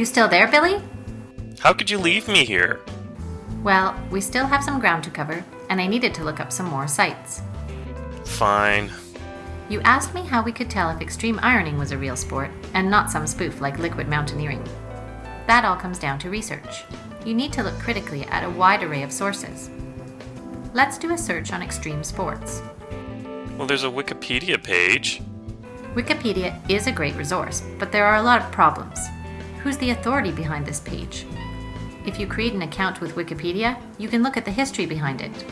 You still there, Billy? How could you leave me here? Well, we still have some ground to cover, and I needed to look up some more sites. Fine. You asked me how we could tell if extreme ironing was a real sport and not some spoof like liquid mountaineering. That all comes down to research. You need to look critically at a wide array of sources. Let's do a search on extreme sports. Well, there's a Wikipedia page. Wikipedia is a great resource, but there are a lot of problems. Who's the authority behind this page? If you create an account with Wikipedia, you can look at the history behind it.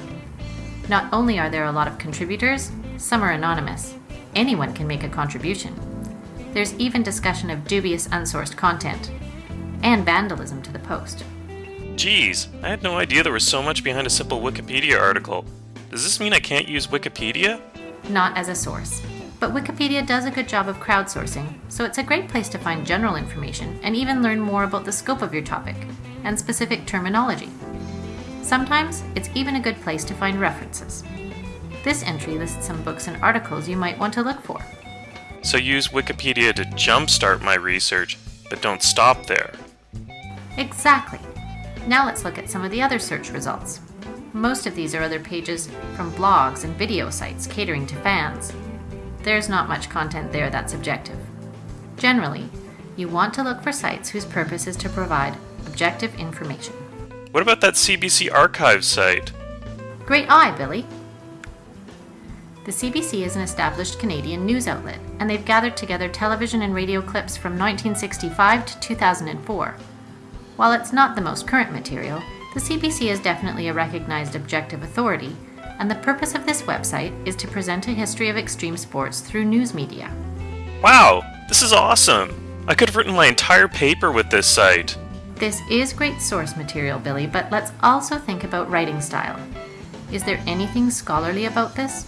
Not only are there a lot of contributors, some are anonymous. Anyone can make a contribution. There's even discussion of dubious unsourced content and vandalism to the post. Geez, I had no idea there was so much behind a simple Wikipedia article. Does this mean I can't use Wikipedia? Not as a source. But Wikipedia does a good job of crowdsourcing, so it's a great place to find general information and even learn more about the scope of your topic and specific terminology. Sometimes it's even a good place to find references. This entry lists some books and articles you might want to look for. So use Wikipedia to jumpstart my research, but don't stop there. Exactly. Now let's look at some of the other search results. Most of these are other pages from blogs and video sites catering to fans. There's not much content there that's objective. Generally, you want to look for sites whose purpose is to provide objective information. What about that CBC archive site? Great eye, Billy. The CBC is an established Canadian news outlet, and they've gathered together television and radio clips from 1965 to 2004. While it's not the most current material, the CBC is definitely a recognized objective authority, and the purpose of this website is to present a history of extreme sports through news media. Wow, this is awesome! I could have written my entire paper with this site. This is great source material, Billy, but let's also think about writing style. Is there anything scholarly about this?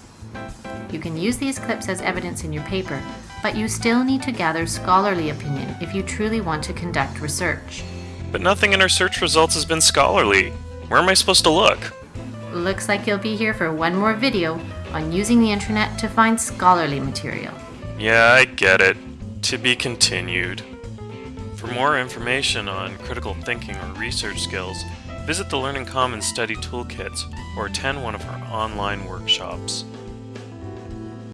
You can use these clips as evidence in your paper, but you still need to gather scholarly opinion if you truly want to conduct research. But nothing in our search results has been scholarly. Where am I supposed to look? Looks like you'll be here for one more video on using the internet to find scholarly material. Yeah, I get it. To be continued. For more information on critical thinking or research skills, visit the Learning Commons Study Toolkits or attend one of our online workshops.